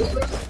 kill.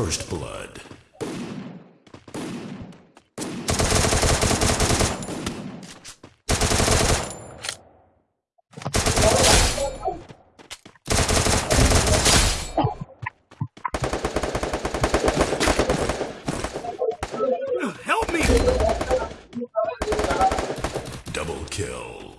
First blood. Help me! Double kill.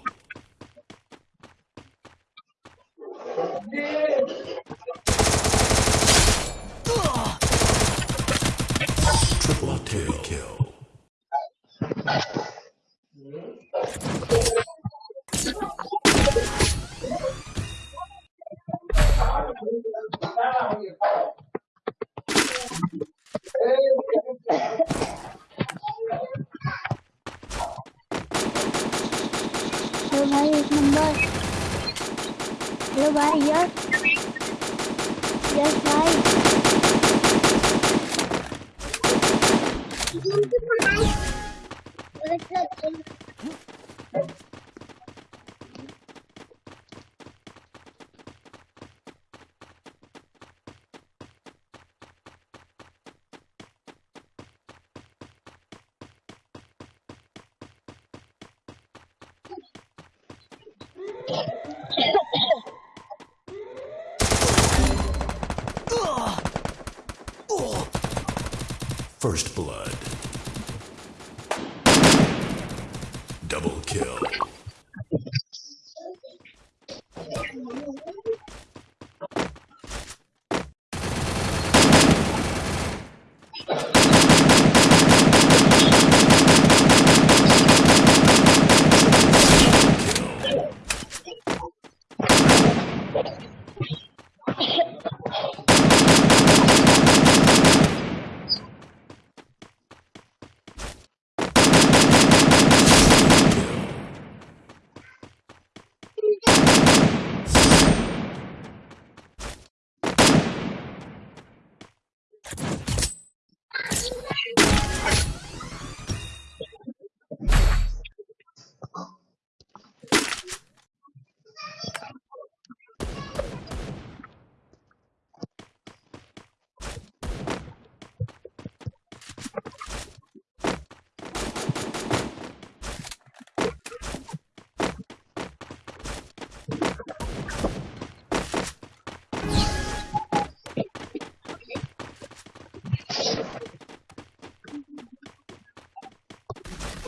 Hello भाई एक number hello भाई yes yes भाई First blood.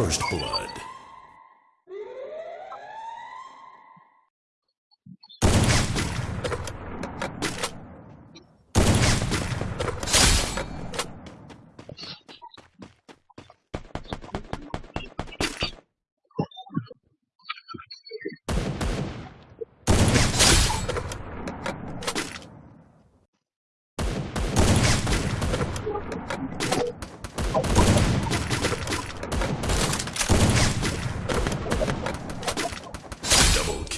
First blood.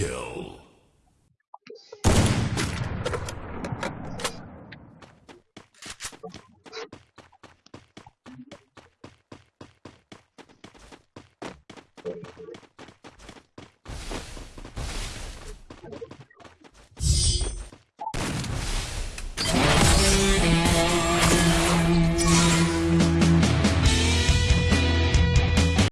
kill.